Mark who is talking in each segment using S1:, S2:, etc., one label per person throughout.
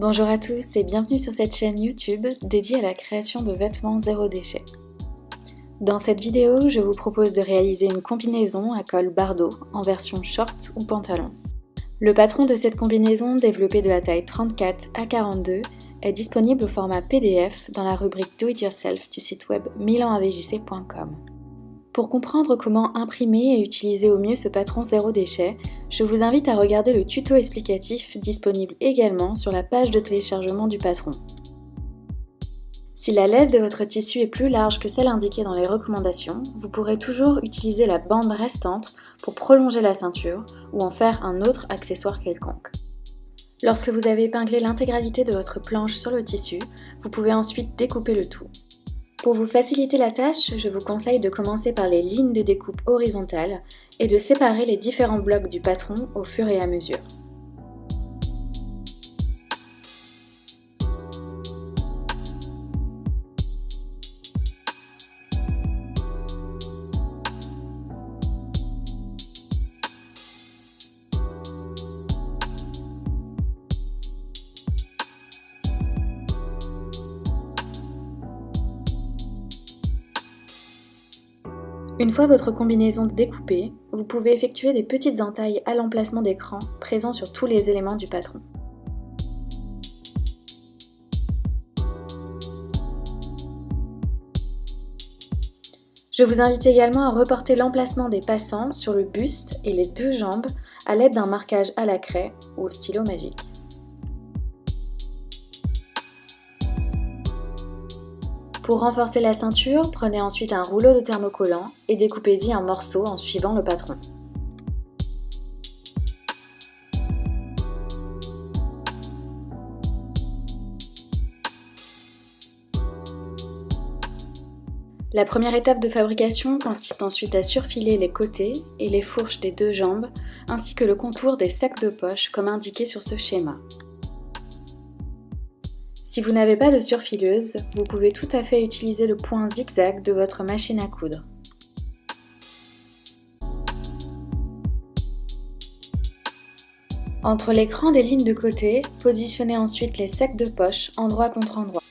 S1: Bonjour à tous et bienvenue sur cette chaîne YouTube dédiée à la création de vêtements zéro déchet. Dans cette vidéo, je vous propose de réaliser une combinaison à col bardeau en version short ou pantalon. Le patron de cette combinaison, développé de la taille 34 à 42, est disponible au format PDF dans la rubrique Do It Yourself du site web milanavjc.com. Pour comprendre comment imprimer et utiliser au mieux ce patron zéro déchet, je vous invite à regarder le tuto explicatif disponible également sur la page de téléchargement du patron. Si la laisse de votre tissu est plus large que celle indiquée dans les recommandations, vous pourrez toujours utiliser la bande restante pour prolonger la ceinture ou en faire un autre accessoire quelconque. Lorsque vous avez épinglé l'intégralité de votre planche sur le tissu, vous pouvez ensuite découper le tout. Pour vous faciliter la tâche, je vous conseille de commencer par les lignes de découpe horizontales et de séparer les différents blocs du patron au fur et à mesure. Une fois votre combinaison découpée, vous pouvez effectuer des petites entailles à l'emplacement d'écran présent sur tous les éléments du patron. Je vous invite également à reporter l'emplacement des passants sur le buste et les deux jambes à l'aide d'un marquage à la craie ou au stylo magique. Pour renforcer la ceinture, prenez ensuite un rouleau de thermocollant et découpez-y un morceau en suivant le patron. La première étape de fabrication consiste ensuite à surfiler les côtés et les fourches des deux jambes, ainsi que le contour des sacs de poche comme indiqué sur ce schéma. Si vous n'avez pas de surfileuse, vous pouvez tout à fait utiliser le point zigzag de votre machine à coudre. Entre l'écran des lignes de côté, positionnez ensuite les sacs de poche endroit contre endroit.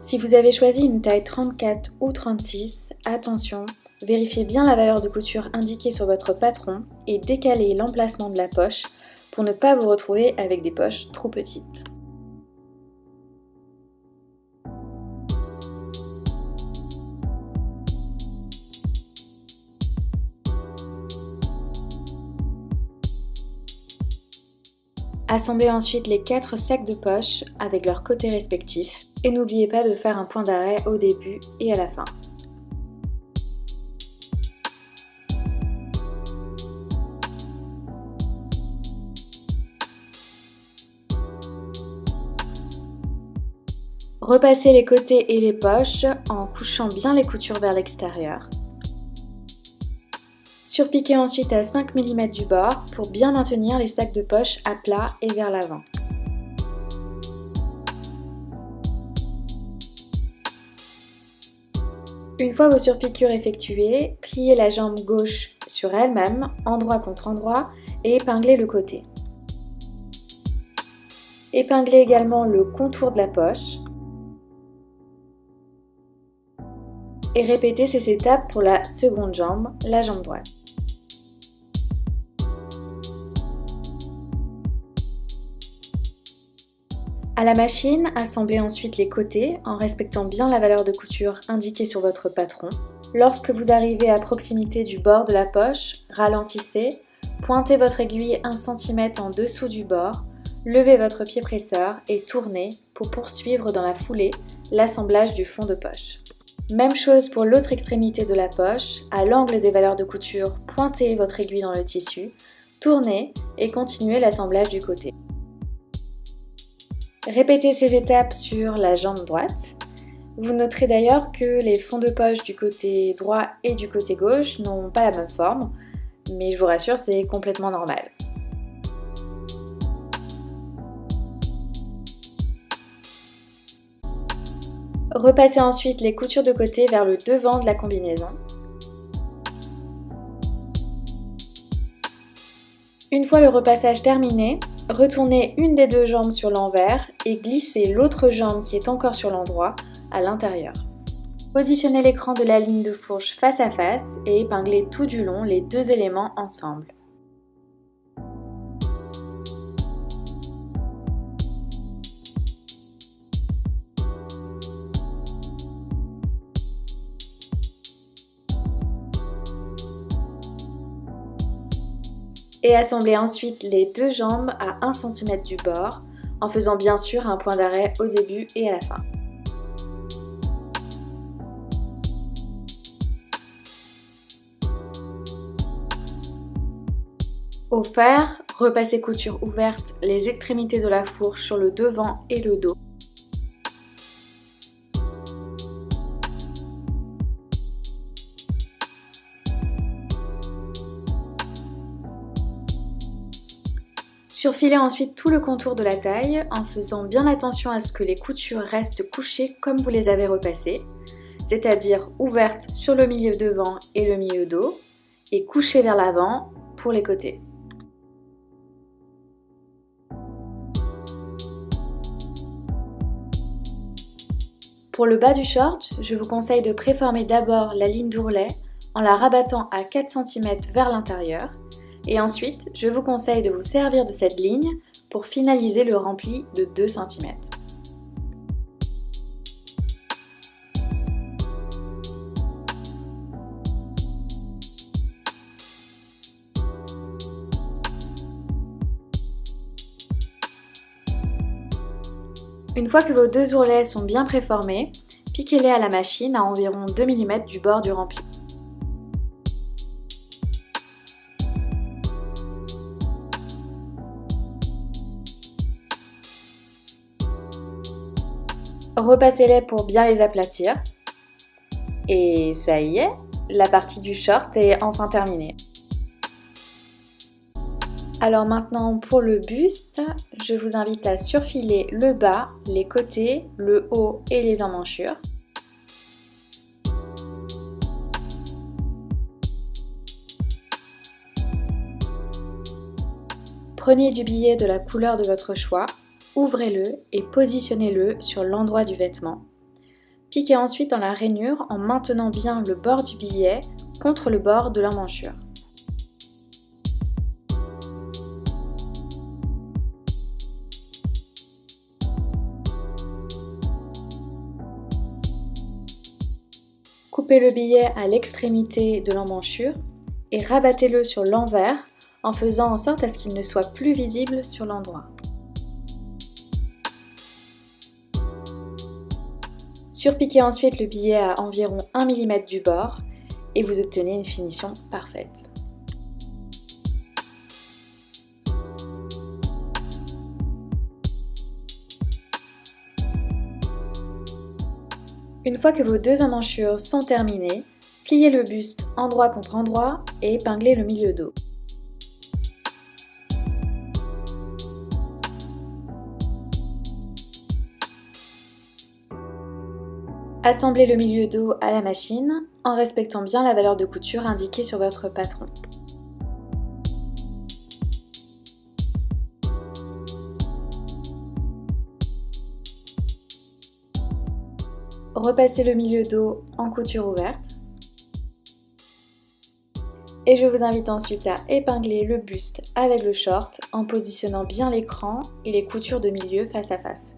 S1: Si vous avez choisi une taille 34 ou 36, attention, vérifiez bien la valeur de couture indiquée sur votre patron et décalez l'emplacement de la poche pour ne pas vous retrouver avec des poches trop petites. Assemblez ensuite les quatre sacs de poche avec leurs côtés respectifs et n'oubliez pas de faire un point d'arrêt au début et à la fin. Repassez les côtés et les poches en couchant bien les coutures vers l'extérieur. Surpiquez ensuite à 5 mm du bord pour bien maintenir les sacs de poche à plat et vers l'avant. Une fois vos surpiqûres effectuées, pliez la jambe gauche sur elle-même, endroit contre endroit, et épinglez le côté. Épinglez également le contour de la poche. Et répétez ces étapes pour la seconde jambe, la jambe droite. À la machine, assemblez ensuite les côtés en respectant bien la valeur de couture indiquée sur votre patron. Lorsque vous arrivez à proximité du bord de la poche, ralentissez, pointez votre aiguille 1 cm en dessous du bord, levez votre pied presseur et tournez pour poursuivre dans la foulée l'assemblage du fond de poche. Même chose pour l'autre extrémité de la poche, à l'angle des valeurs de couture, pointez votre aiguille dans le tissu, tournez et continuez l'assemblage du côté. Répétez ces étapes sur la jambe droite. Vous noterez d'ailleurs que les fonds de poche du côté droit et du côté gauche n'ont pas la même forme, mais je vous rassure, c'est complètement normal. Repassez ensuite les coutures de côté vers le devant de la combinaison. Une fois le repassage terminé, Retournez une des deux jambes sur l'envers et glissez l'autre jambe qui est encore sur l'endroit à l'intérieur. Positionnez l'écran de la ligne de fourche face à face et épinglez tout du long les deux éléments ensemble. Et assemblez ensuite les deux jambes à 1 cm du bord en faisant bien sûr un point d'arrêt au début et à la fin. Au fer, repassez couture ouverte les extrémités de la fourche sur le devant et le dos. Surfilez ensuite tout le contour de la taille en faisant bien attention à ce que les coutures restent couchées comme vous les avez repassées, c'est-à-dire ouvertes sur le milieu devant et le milieu dos et couchées vers l'avant pour les côtés. Pour le bas du short, je vous conseille de préformer d'abord la ligne d'ourlet en la rabattant à 4 cm vers l'intérieur et ensuite, je vous conseille de vous servir de cette ligne pour finaliser le rempli de 2 cm. Une fois que vos deux ourlets sont bien préformés, piquez-les à la machine à environ 2 mm du bord du rempli. Repassez-les pour bien les aplatir. Et ça y est, la partie du short est enfin terminée. Alors maintenant pour le buste, je vous invite à surfiler le bas, les côtés, le haut et les emmanchures. Prenez du billet de la couleur de votre choix ouvrez-le et positionnez-le sur l'endroit du vêtement. Piquez ensuite dans la rainure en maintenant bien le bord du billet contre le bord de l'emmanchure. Coupez le billet à l'extrémité de l'emmanchure et rabattez-le sur l'envers en faisant en sorte à ce qu'il ne soit plus visible sur l'endroit. Surpiquez ensuite le billet à environ 1 mm du bord et vous obtenez une finition parfaite. Une fois que vos deux emmanchures sont terminées, pliez le buste endroit contre endroit et épinglez le milieu dos. Assemblez le milieu dos à la machine en respectant bien la valeur de couture indiquée sur votre patron. Repassez le milieu dos en couture ouverte. Et je vous invite ensuite à épingler le buste avec le short en positionnant bien l'écran et les coutures de milieu face à face.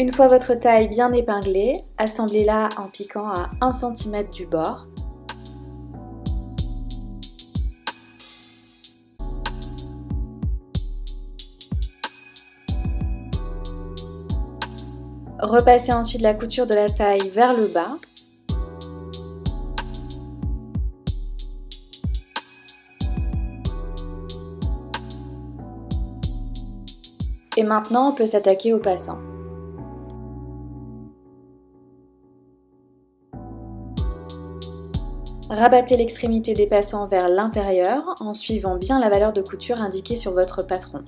S1: Une fois votre taille bien épinglée, assemblez-la en piquant à 1 cm du bord. Repassez ensuite la couture de la taille vers le bas. Et maintenant, on peut s'attaquer au passant. Rabattez l'extrémité des passants vers l'intérieur en suivant bien la valeur de couture indiquée sur votre patron.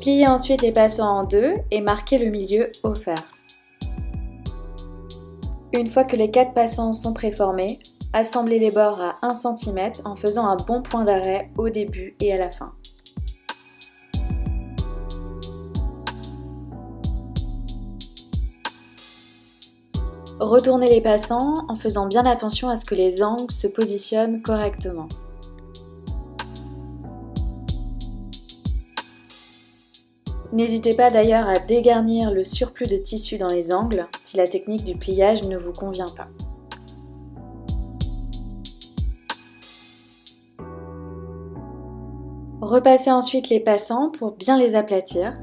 S1: Pliez ensuite les passants en deux et marquez le milieu offert. Une fois que les quatre passants sont préformés, assemblez les bords à 1 cm en faisant un bon point d'arrêt au début et à la fin. Retournez les passants en faisant bien attention à ce que les angles se positionnent correctement. N'hésitez pas d'ailleurs à dégarnir le surplus de tissu dans les angles si la technique du pliage ne vous convient pas. Repassez ensuite les passants pour bien les aplatir.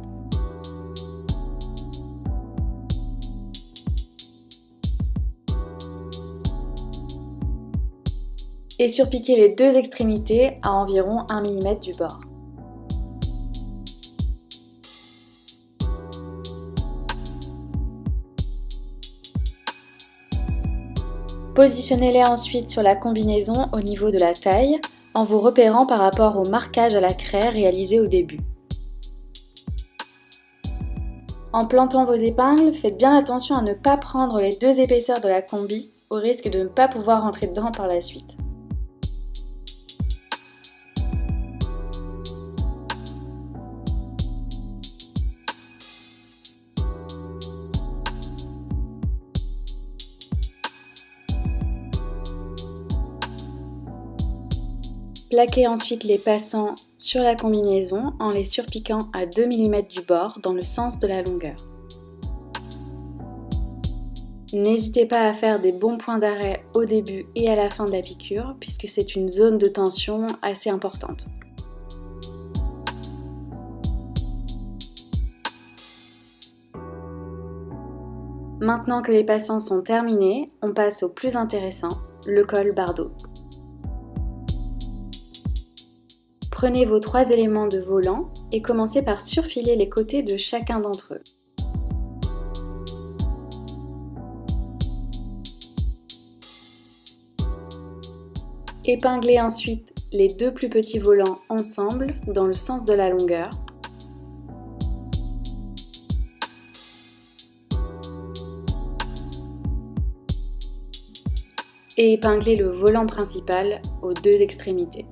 S1: Et surpiquez les deux extrémités à environ 1 mm du bord. Positionnez-les ensuite sur la combinaison au niveau de la taille en vous repérant par rapport au marquage à la craie réalisé au début. En plantant vos épingles, faites bien attention à ne pas prendre les deux épaisseurs de la combi au risque de ne pas pouvoir rentrer dedans par la suite. Plaquez ensuite les passants sur la combinaison en les surpiquant à 2 mm du bord dans le sens de la longueur. N'hésitez pas à faire des bons points d'arrêt au début et à la fin de la piqûre puisque c'est une zone de tension assez importante. Maintenant que les passants sont terminés, on passe au plus intéressant, le col bardeau. Prenez vos trois éléments de volant et commencez par surfiler les côtés de chacun d'entre eux. Épinglez ensuite les deux plus petits volants ensemble dans le sens de la longueur. Et épinglez le volant principal aux deux extrémités.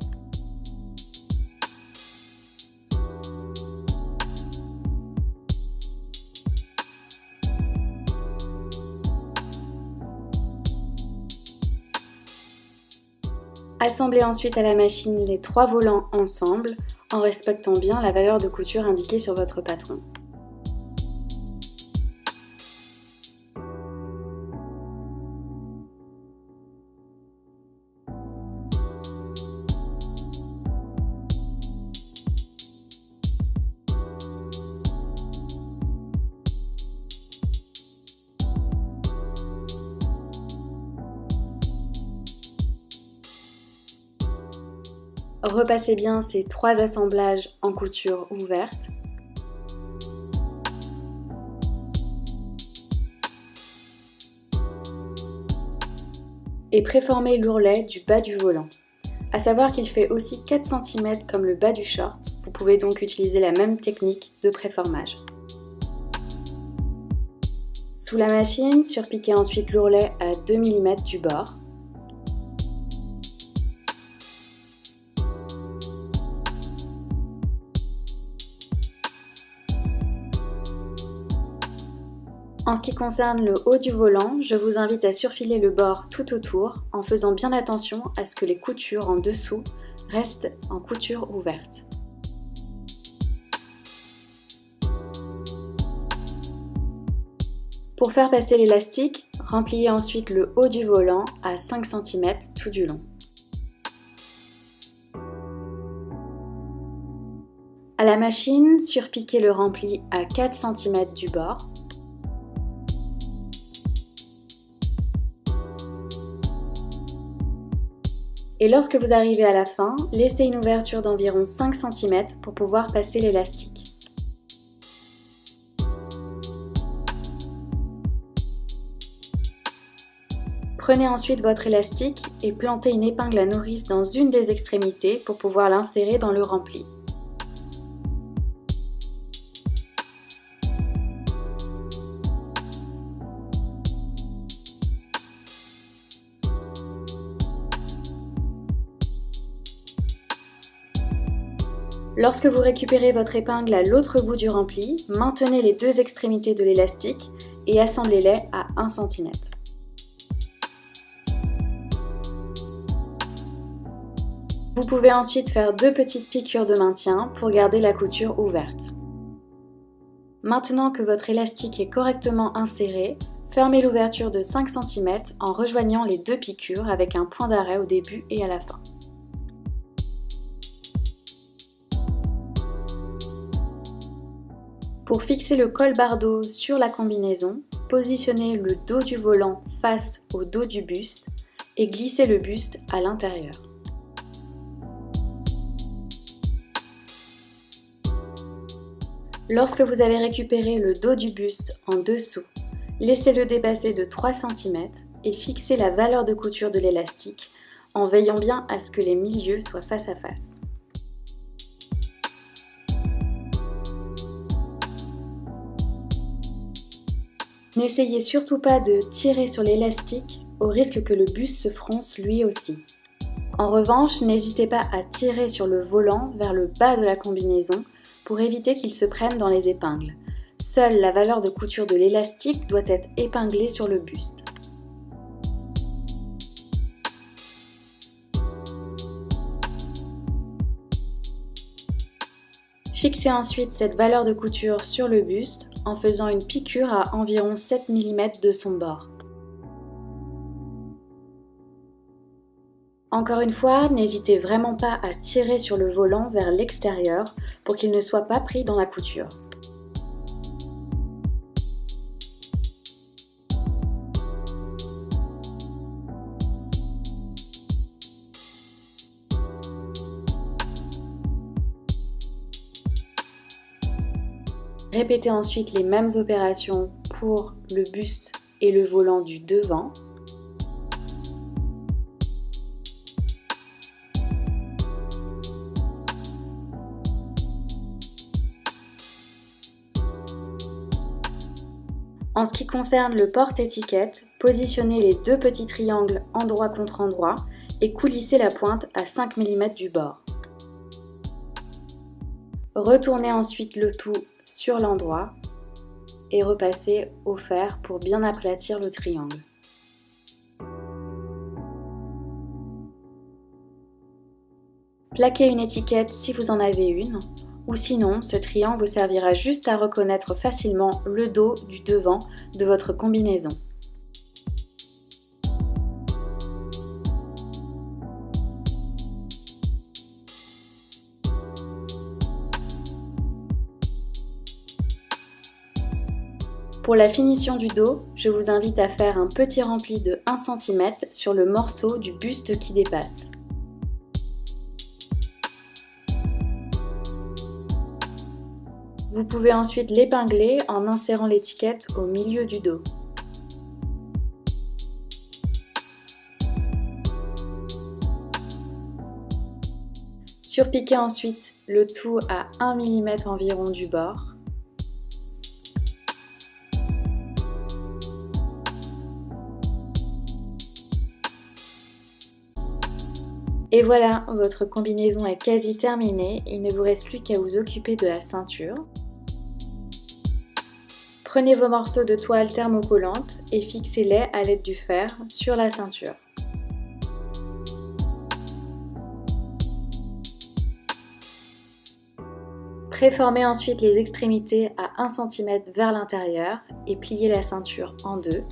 S1: Assemblez ensuite à la machine les trois volants ensemble en respectant bien la valeur de couture indiquée sur votre patron. Repassez bien ces trois assemblages en couture ouverte. Et préformez l'ourlet du bas du volant. A savoir qu'il fait aussi 4 cm comme le bas du short, vous pouvez donc utiliser la même technique de préformage. Sous la machine, surpiquez ensuite l'ourlet à 2 mm du bord. En ce qui concerne le haut du volant, je vous invite à surfiler le bord tout autour en faisant bien attention à ce que les coutures en dessous restent en couture ouverte. Pour faire passer l'élastique, rempliez ensuite le haut du volant à 5 cm tout du long. À la machine, surpiquez le rempli à 4 cm du bord Et lorsque vous arrivez à la fin, laissez une ouverture d'environ 5 cm pour pouvoir passer l'élastique. Prenez ensuite votre élastique et plantez une épingle à nourrice dans une des extrémités pour pouvoir l'insérer dans le rempli. Lorsque vous récupérez votre épingle à l'autre bout du rempli, maintenez les deux extrémités de l'élastique et assemblez-les à 1 cm. Vous pouvez ensuite faire deux petites piqûres de maintien pour garder la couture ouverte. Maintenant que votre élastique est correctement inséré, fermez l'ouverture de 5 cm en rejoignant les deux piqûres avec un point d'arrêt au début et à la fin. Pour fixer le col bardeau sur la combinaison, positionnez le dos du volant face au dos du buste et glissez le buste à l'intérieur. Lorsque vous avez récupéré le dos du buste en dessous, laissez-le dépasser de 3 cm et fixez la valeur de couture de l'élastique en veillant bien à ce que les milieux soient face à face. N'essayez surtout pas de tirer sur l'élastique au risque que le buste se fronce lui aussi. En revanche, n'hésitez pas à tirer sur le volant vers le bas de la combinaison pour éviter qu'il se prenne dans les épingles. Seule la valeur de couture de l'élastique doit être épinglée sur le buste. Fixez ensuite cette valeur de couture sur le buste en faisant une piqûre à environ 7 mm de son bord. Encore une fois, n'hésitez vraiment pas à tirer sur le volant vers l'extérieur pour qu'il ne soit pas pris dans la couture. Répétez ensuite les mêmes opérations pour le buste et le volant du devant. En ce qui concerne le porte-étiquette, positionnez les deux petits triangles endroit contre endroit et coulissez la pointe à 5 mm du bord. Retournez ensuite le tout sur l'endroit et repasser au fer pour bien aplatir le triangle. Plaquez une étiquette si vous en avez une, ou sinon ce triangle vous servira juste à reconnaître facilement le dos du devant de votre combinaison. Pour la finition du dos, je vous invite à faire un petit rempli de 1 cm sur le morceau du buste qui dépasse. Vous pouvez ensuite l'épingler en insérant l'étiquette au milieu du dos. Surpiquez ensuite le tout à 1 mm environ du bord. Et voilà, votre combinaison est quasi terminée, il ne vous reste plus qu'à vous occuper de la ceinture. Prenez vos morceaux de toile thermocollante et fixez-les à l'aide du fer sur la ceinture. Préformez ensuite les extrémités à 1 cm vers l'intérieur et pliez la ceinture en deux.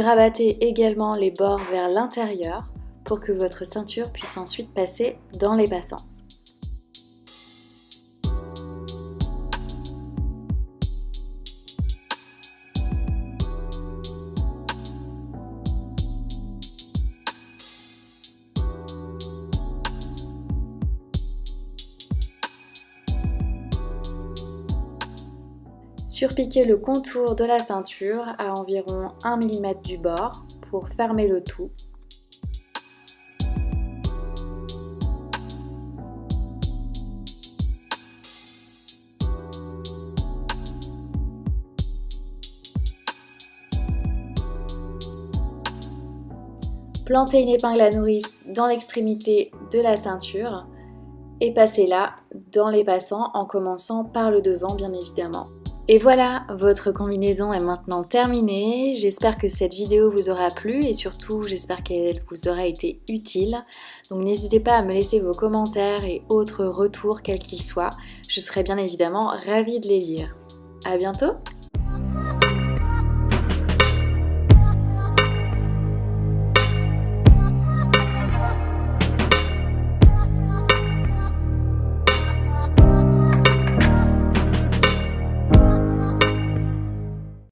S1: Rabattez également les bords vers l'intérieur pour que votre ceinture puisse ensuite passer dans les passants. Surpiquez le contour de la ceinture à environ 1 mm du bord pour fermer le tout Plantez une épingle à nourrice dans l'extrémité de la ceinture et passez-la dans les passants en commençant par le devant bien évidemment. Et voilà, votre combinaison est maintenant terminée. J'espère que cette vidéo vous aura plu et surtout j'espère qu'elle vous aura été utile. Donc n'hésitez pas à me laisser vos commentaires et autres retours quels qu'ils soient. Je serai bien évidemment ravie de les lire. A bientôt